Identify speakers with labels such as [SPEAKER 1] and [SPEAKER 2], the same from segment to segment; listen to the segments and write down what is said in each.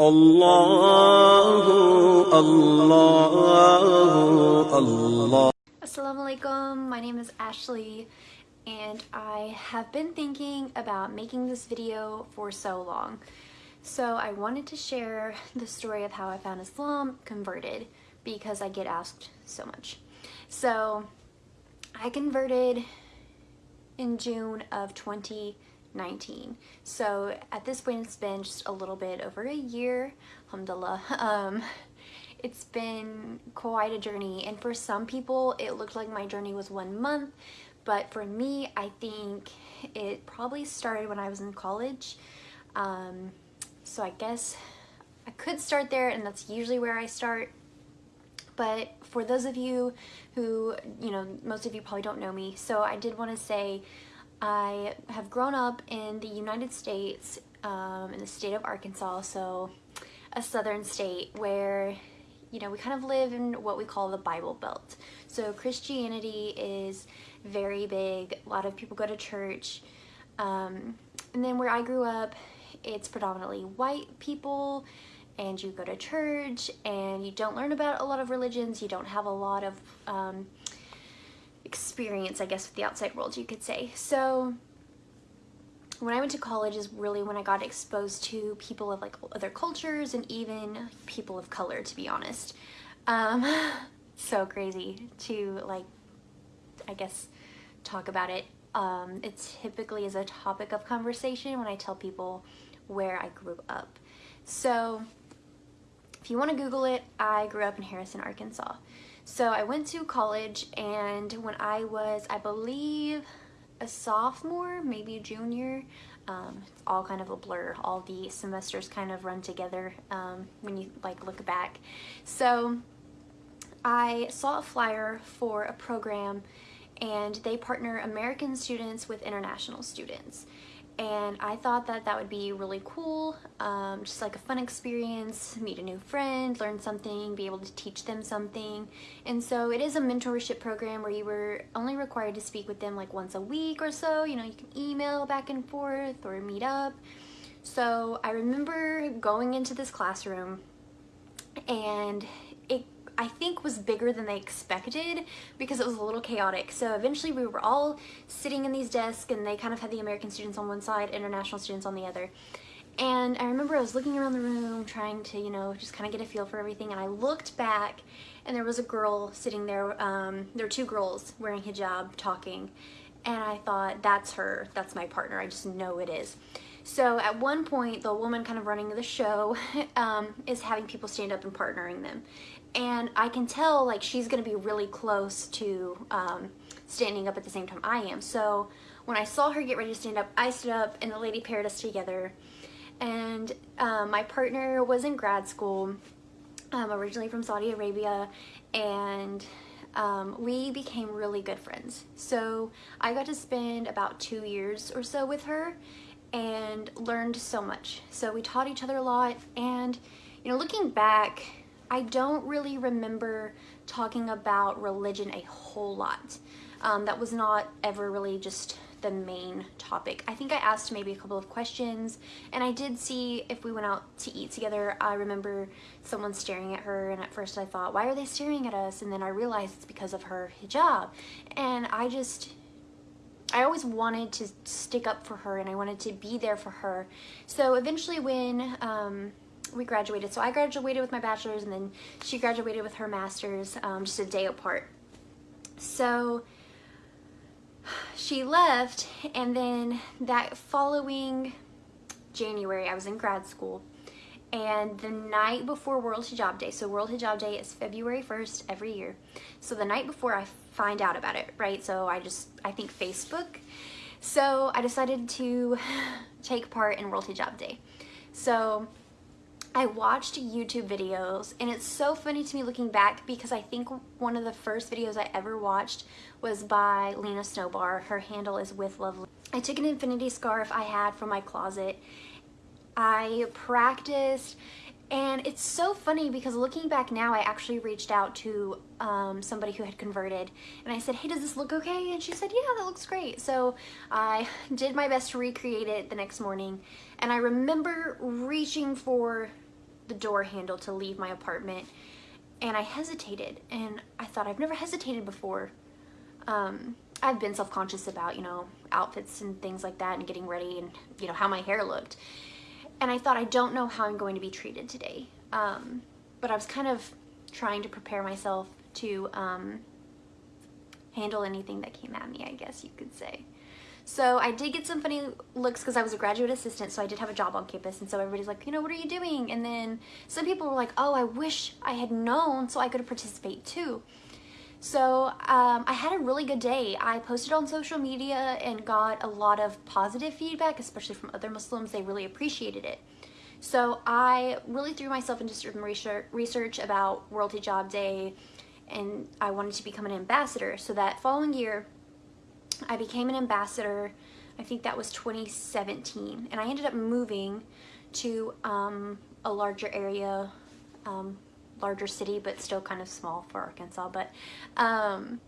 [SPEAKER 1] الله الله الله
[SPEAKER 2] Assalamu alaikum, my name is Ashley and I have been thinking about making this video for so long. So I wanted to share the story of how I found Islam converted because I get asked so much. So I converted in June of 2019. So at this point it's been just a little bit over a year, alhamdulillah. Um, it's been quite a journey and for some people it looked like my journey was one month but for me I think it probably started when I was in college um, so I guess I could start there and that's usually where I start but for those of you who you know most of you probably don't know me so I did want to say I have grown up in the United States um, in the state of Arkansas so a southern state where you know, we kind of live in what we call the Bible Belt. So Christianity is very big. A lot of people go to church. Um, and then where I grew up, it's predominantly white people and you go to church and you don't learn about a lot of religions. You don't have a lot of um, experience, I guess, with the outside world, you could say. So when I went to college is really when I got exposed to people of like other cultures and even people of color to be honest. Um, so crazy to like, I guess, talk about it. Um, it typically is a topic of conversation when I tell people where I grew up. So if you want to Google it, I grew up in Harrison, Arkansas. So I went to college and when I was, I believe, a sophomore, maybe a junior. Um, it's all kind of a blur. All the semesters kind of run together um, when you like look back. So I saw a flyer for a program and they partner American students with international students and I thought that that would be really cool, um, just like a fun experience, meet a new friend, learn something, be able to teach them something. And so it is a mentorship program where you were only required to speak with them like once a week or so. You know, you can email back and forth or meet up. So I remember going into this classroom and I think was bigger than they expected because it was a little chaotic. So eventually we were all sitting in these desks and they kind of had the American students on one side, international students on the other. And I remember I was looking around the room trying to, you know, just kind of get a feel for everything. And I looked back and there was a girl sitting there. Um, there were two girls wearing hijab talking. And I thought, that's her, that's my partner. I just know it is. So at one point, the woman kind of running the show um, is having people stand up and partnering them and I can tell like she's gonna be really close to um, standing up at the same time I am. So when I saw her get ready to stand up, I stood up and the lady paired us together. And um, my partner was in grad school, um, originally from Saudi Arabia, and um, we became really good friends. So I got to spend about two years or so with her and learned so much. So we taught each other a lot and you know, looking back, I don't really remember talking about religion a whole lot. Um, that was not ever really just the main topic. I think I asked maybe a couple of questions and I did see if we went out to eat together, I remember someone staring at her and at first I thought, why are they staring at us? And then I realized it's because of her hijab. And I just, I always wanted to stick up for her and I wanted to be there for her. So eventually when um, we graduated. So I graduated with my bachelor's and then she graduated with her master's um, just a day apart. So she left and then that following January I was in grad school and the night before World Hijab Day, so World Hijab Day is February 1st every year. So the night before I find out about it, right? So I just, I think Facebook. So I decided to take part in World Hijab Day. So I watched YouTube videos and it's so funny to me looking back because I think one of the first videos I ever watched was by Leena Snoubar. Her handle is With Love Leena. I took an infinity scarf I had from my closet. I practiced and it's so funny because looking back now, I actually reached out to um, somebody who had converted and I said, hey, does this look okay? And she said, yeah, that looks great. So I did my best to recreate it the next morning. And I remember reaching for the door handle to leave my apartment and I hesitated and I thought I've never hesitated before. Um, I've been self-conscious about, you know, outfits and things like that and getting ready and, you know, how my hair looked. And I thought, I don't know how I'm going to be treated today. Um, but I was kind of trying to prepare myself to um, handle anything that came at me, I guess you could say. So I did get some funny looks because I was a graduate assistant, so I did have a job on campus, and so everybody's like, you know, what are you doing? And then some people were like, oh, I wish I had known so I could participate too. So um, I had a really good day. I posted on social media and got a lot of positive feedback, especially from other Muslims. They really appreciated it. So I really threw myself into some research about World Hijab Day and I wanted to become an ambassador. So that following year, I became an ambassador. I think that was 2017. And I ended up moving to um, a larger area, um, larger city, but still kind of small for Arkansas. But um,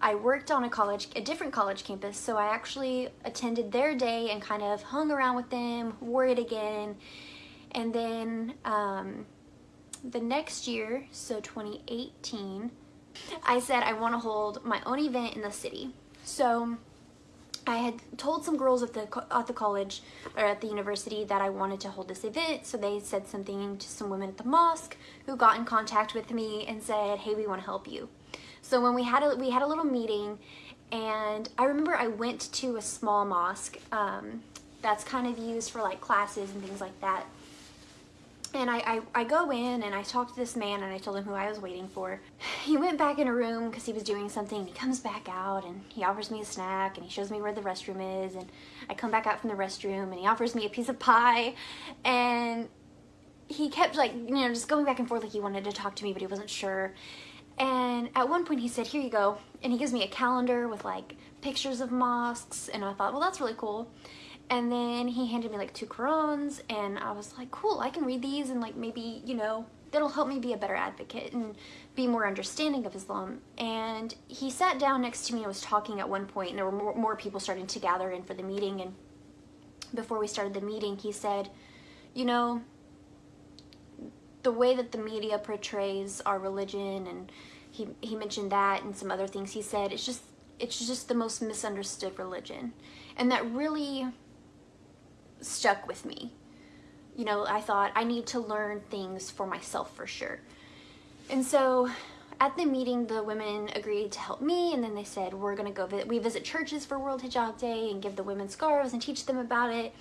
[SPEAKER 2] I worked on a college, a different college campus, so I actually attended their day and kind of hung around with them, wore it again, and then um, the next year, so 2018, I said I want to hold my own event in the city. So I had told some girls at the at the college or at the university that I wanted to hold this event. So they said something to some women at the mosque who got in contact with me and said, "Hey, we want to help you." So when we had a we had a little meeting, and I remember I went to a small mosque um, that's kind of used for like classes and things like that. And I, I, I, go in and I talk to this man and I told him who I was waiting for. He went back in a room because he was doing something he comes back out and he offers me a snack and he shows me where the restroom is and I come back out from the restroom and he offers me a piece of pie and he kept like, you know, just going back and forth like he wanted to talk to me but he wasn't sure. And at one point he said, here you go. And he gives me a calendar with like pictures of mosques and I thought, well, that's really cool. And then he handed me like two Qurans and I was like, cool, I can read these and like maybe, you know, that'll help me be a better advocate and be more understanding of Islam. And he sat down next to me and was talking at one point and there were more, more people starting to gather in for the meeting. And before we started the meeting, he said, you know, the way that the media portrays our religion and he, he mentioned that and some other things he said, it's just, it's just the most misunderstood religion. And that really stuck with me. You know, I thought I need to learn things for myself for sure. And so at the meeting, the women agreed to help me and then they said, we're gonna go, we visit churches for World Hijab Day and give the women scarves and teach them about it.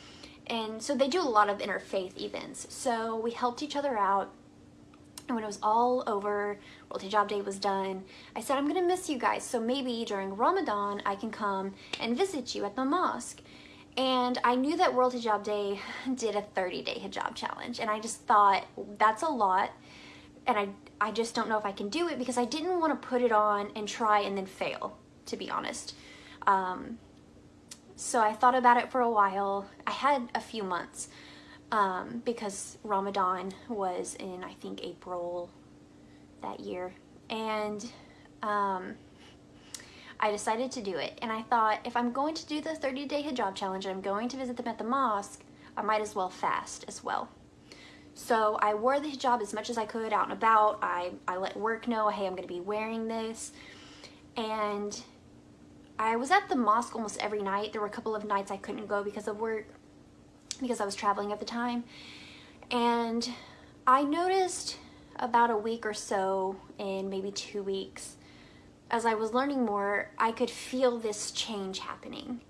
[SPEAKER 2] And so they do a lot of interfaith events. So we helped each other out. And when it was all over, World Hijab Day was done, I said, I'm gonna miss you guys. So maybe during Ramadan, I can come and visit you at the mosque. And I knew that World Hijab Day did a 30 day hijab challenge and I just thought that's a lot and I, I just don't know if I can do it because I didn't want to put it on and try and then fail, to be honest. Um, so I thought about it for a while. I had a few months um, because Ramadan was in, I think, April that year. And um, I decided to do it. And I thought, if I'm going to do the 30 day hijab challenge and I'm going to visit them at the mosque, I might as well fast as well. So I wore the hijab as much as I could out and about. I, I let work know, hey, I'm gonna be wearing this. And I was at the mosque almost every night. There were a couple of nights I couldn't go because of work, because I was traveling at the time. And I noticed about a week or so in maybe two weeks as I was learning more, I could feel this change happening.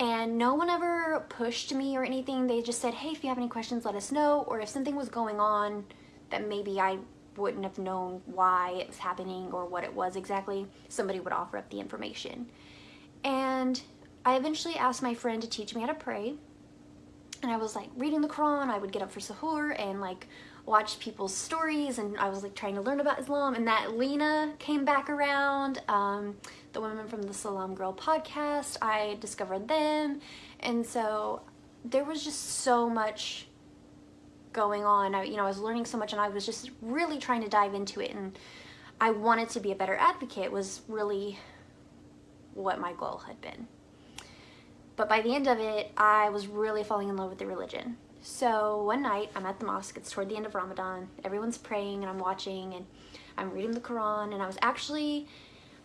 [SPEAKER 2] And no one ever pushed me or anything. They just said, hey, if you have any questions, let us know. Or if something was going on that maybe I wouldn't have known why it was happening or what it was exactly, somebody would offer up the information. And I eventually asked my friend to teach me how to pray. And I was like reading the Quran, I would get up for suhoor and like watched people's stories and I was like trying to learn about Islam and that Leena came back around, um, the women from the Salam Girl podcast, I discovered them and so there was just so much going on. I, you know, I was learning so much and I was just really trying to dive into it and I wanted to be a better advocate was really what my goal had been. But by the end of it, I was really falling in love with the religion So one night I'm at the mosque, it's toward the end of Ramadan, everyone's praying and I'm watching and I'm reading the Quran and I was actually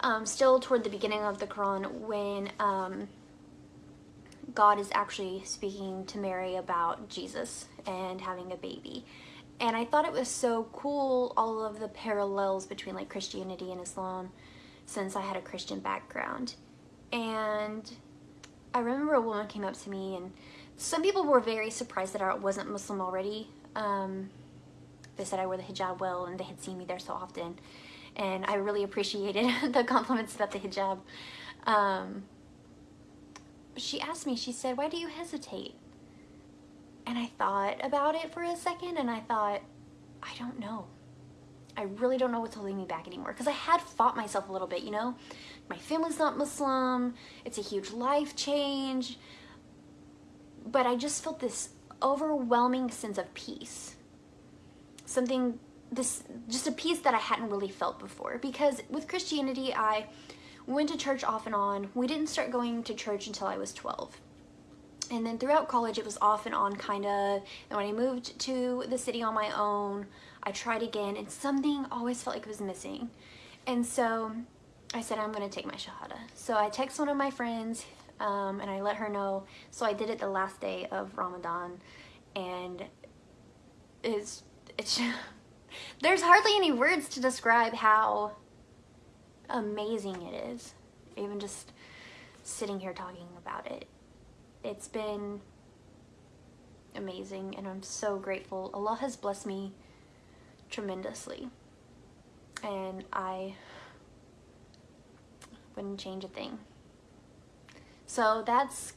[SPEAKER 2] um, still toward the beginning of the Quran when um, God is actually speaking to Mary about Jesus and having a baby. And I thought it was so cool, all of the parallels between like Christianity and Islam since I had a Christian background. And I remember a woman came up to me and some people were very surprised that I wasn't Muslim already. Um, they said I wore the hijab well and they had seen me there so often. And I really appreciated the compliments about the hijab. Um, she asked me, she said, why do you hesitate? And I thought about it for a second and I thought, I don't know. I really don't know what's holding me back anymore because I had fought myself a little bit, you know? My family's not Muslim, it's a huge life change, but I just felt this overwhelming sense of peace. Something, this, just a peace that I hadn't really felt before because with Christianity, I went to church off and on. We didn't start going to church until I was 12. And then throughout college, it was off and on kind of. And when I moved to the city on my own, I tried again and something always felt like it was missing. And so I said, I'm going to take my Shahada. So I text one of my friends um, and I let her know. So I did it the last day of Ramadan and it's, it's there's hardly any words to describe how amazing it is. Even just sitting here talking about it. It's been amazing and I'm so grateful. Allah has blessed me tremendously and I wouldn't change a thing. So that's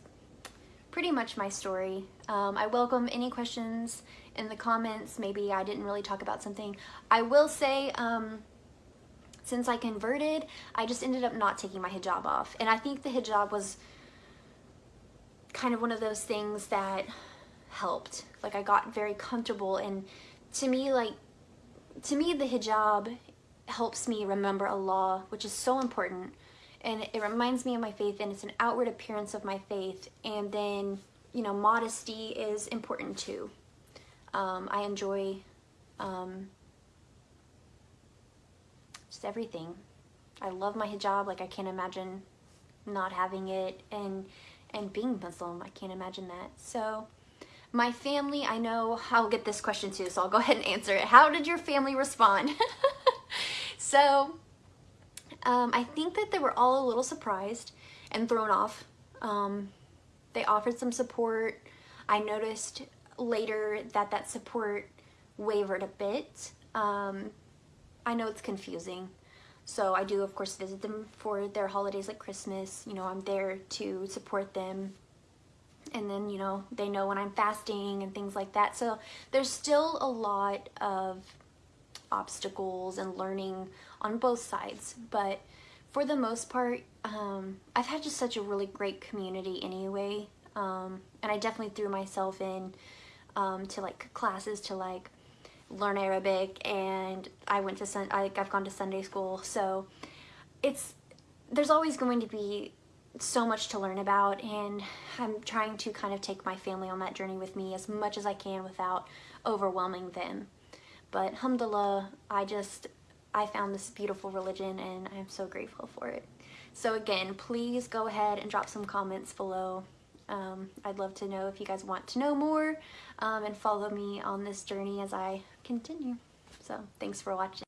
[SPEAKER 2] pretty much my story. Um, I welcome any questions in the comments. Maybe I didn't really talk about something. I will say, um, since I converted, I just ended up not taking my hijab off. And I think the hijab was kind of one of those things that helped. Like I got very comfortable and to me, like, to me the hijab helps me remember Allah, which is so important. And it reminds me of my faith and it's an outward appearance of my faith. And then, you know, modesty is important too. Um, I enjoy um, just everything. I love my hijab, like I can't imagine not having it and and being Muslim, I can't imagine that. So my family, I know I'll get this question too, so I'll go ahead and answer it. How did your family respond? so um, I think that they were all a little surprised and thrown off. Um, they offered some support. I noticed later that that support wavered a bit. Um, I know it's confusing. So I do, of course, visit them for their holidays like Christmas. You know, I'm there to support them. And then, you know, they know when I'm fasting and things like that. So there's still a lot of obstacles and learning on both sides. But for the most part, um, I've had just such a really great community anyway. Um, and I definitely threw myself in um, to like classes to like learn Arabic and I went to sun I, I've gone to Sunday school so it's there's always going to be so much to learn about and I'm trying to kind of take my family on that journey with me as much as I can without overwhelming them but alhamdulillah I just I found this beautiful religion and I'm so grateful for it so again please go ahead and drop some comments below um, I'd love to know if you guys want to know more um, and follow me on this journey as I continue. So thanks for watching.